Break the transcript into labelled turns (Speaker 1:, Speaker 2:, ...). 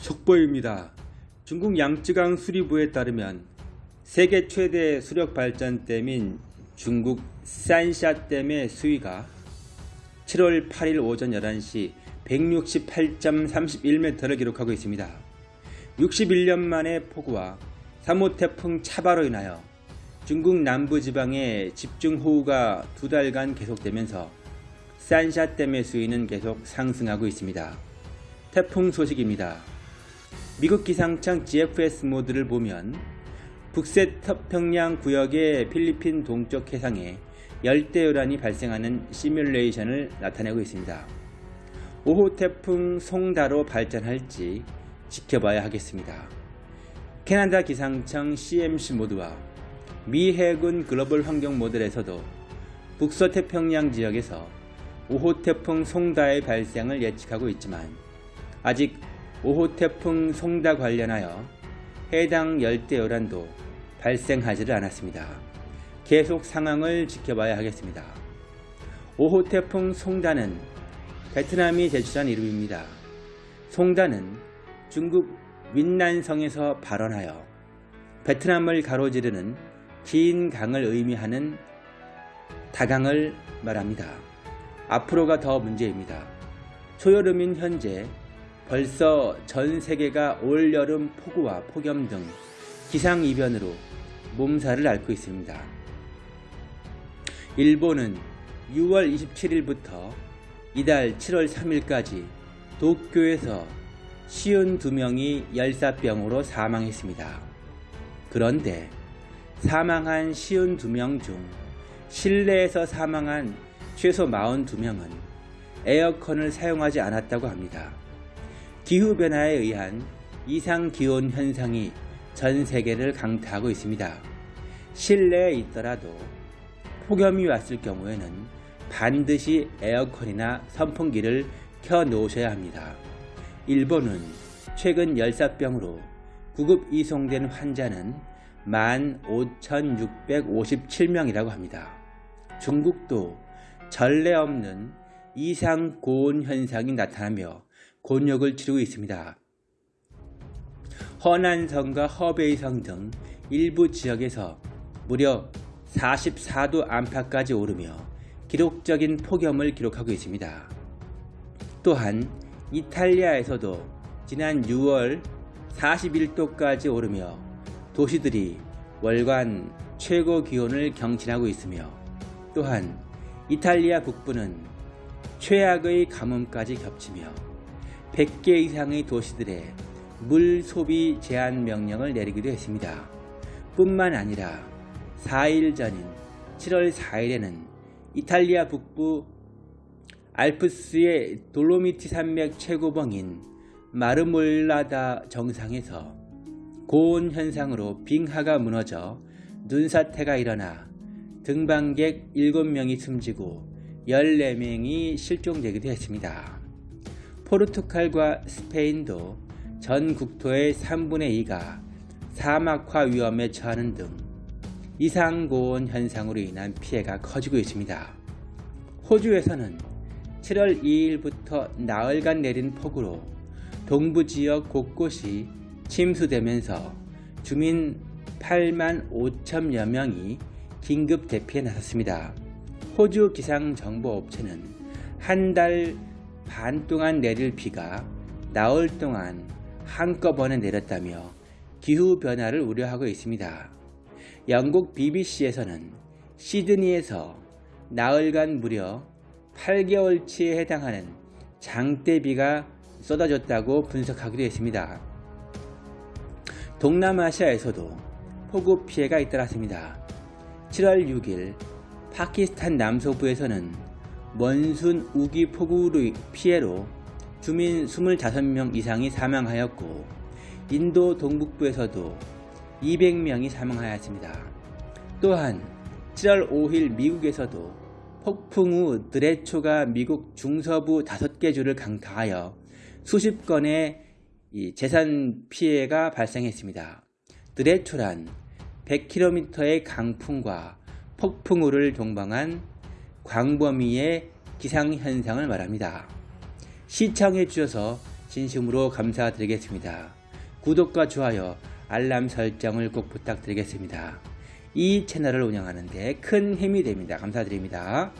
Speaker 1: 속보입니다. 중국 양쯔강 수리부에 따르면 세계 최대 수력 발전댐인 중국 산샤댐의 수위가 7월 8일 오전 11시 168.31m를 기록하고 있습니다. 61년 만에 폭우와 3호 태풍 차바로 인하여 중국 남부지방에 집중호우가 두 달간 계속되면서 산샤댐의 수위는 계속 상승하고 있습니다. 태풍 소식입니다. 미국 기상청 GFS 모드를 보면 북서태평양 구역의 필리핀 동쪽 해상에 열대요란이 발생하는 시뮬레이션을 나타내고 있습니다. 5호 태풍 송다로 발전할지 지켜봐야 하겠습니다. 캐나다 기상청 CMC 모드와 미 해군 글로벌 환경 모델에서도 북서 태평양 지역에서 5호 태풍 송다의 발생을 예측하고 있지만 아직 5호 태풍 송다 관련하여 해당 열대 요란도 발생하지를 않았습니다. 계속 상황을 지켜봐야 하겠습니다. 5호 태풍 송다는 베트남이 제출한 이름입니다. 송다는 중국 윈난성에서 발원하여 베트남을 가로지르는 긴 강을 의미하는 다강을 말합니다. 앞으로가 더 문제입니다. 초여름인 현재 벌써 전 세계가 올여름 폭우와 폭염 등 기상이변으로 몸살을 앓고 있습니다. 일본은 6월 27일부터 이달 7월 3일까지 도쿄에서 52명이 열사병으로 사망했습니다. 그런데 사망한 52명 중 실내에서 사망한 최소 42명은 에어컨을 사용하지 않았다고 합니다. 기후변화에 의한 이상기온 현상이 전 세계를 강타하고 있습니다. 실내에 있더라도 폭염이 왔을 경우에는 반드시 에어컨이나 선풍기를 켜 놓으셔야 합니다. 일본은 최근 열사병으로 구급 이송된 환자는 15,657명이라고 합니다. 중국도 전례 없는 이상 고온 현상이 나타나며 곤욕을 치르고 있습니다. 허난성과 허베이성 등 일부 지역에서 무려 44도 안팎까지 오르며 기록적인 폭염을 기록하고 있습니다. 또한 이탈리아에서도 지난 6월 41도까지 오르며 도시들이 월간 최고 기온을 경신하고 있으며 또한 이탈리아 북부는 최악의 가뭄까지 겹치며 100개 이상의 도시들의 물 소비 제한 명령을 내리기도 했습니다. 뿐만 아니라 4일 전인 7월 4일에는 이탈리아 북부 알프스의 돌로미티 산맥 최고봉인 마르몰라다 정상에서 고온 현상으로 빙하가 무너져 눈사태가 일어나 등반객 7명이 숨지고 14명이 실종되기도 했습니다. 포르투갈과 스페인도 전 국토의 3분의 2가 사막화 위험에 처하는 등 이상고온 현상으로 인한 피해가 커지고 있습니다. 호주에서는 7월 2일부터 나흘간 내린 폭우로 동부 지역 곳곳이 침수되면서 주민 8만 5천여 명이 긴급 대피에 나섰습니다. 호주 기상정보업체는 한달 반 동안 내릴 비가 나흘 동안 한꺼번에 내렸다며 기후변화를 우려하고 있습니다. 영국 BBC에서는 시드니에서 나흘간 무려 8개월치에 해당하는 장대비가 쏟아졌다고 분석하기도 했습니다. 동남아시아에서도 폭우 피해가 잇따랐습니다. 7월 6일 파키스탄 남서부에서는 먼순 우기 폭우 피해로 주민 25명 이상이 사망하였고 인도 동북부에서도 200명이 사망하였습니다. 또한 7월 5일 미국에서도 폭풍 후 드레초가 미국 중서부 5개 주를 강타하여 수십 건의 재산 피해가 발생했습니다. 드레초란 100km의 강풍과 폭풍우를 동방한 광범위의 기상현상을 말합니다. 시청해 주셔서 진심으로 감사드리겠습니다. 구독과 좋아요, 알람 설정을 꼭 부탁드리겠습니다. 이 채널을 운영하는 데 큰 힘이 됩니다. 감사드립니다.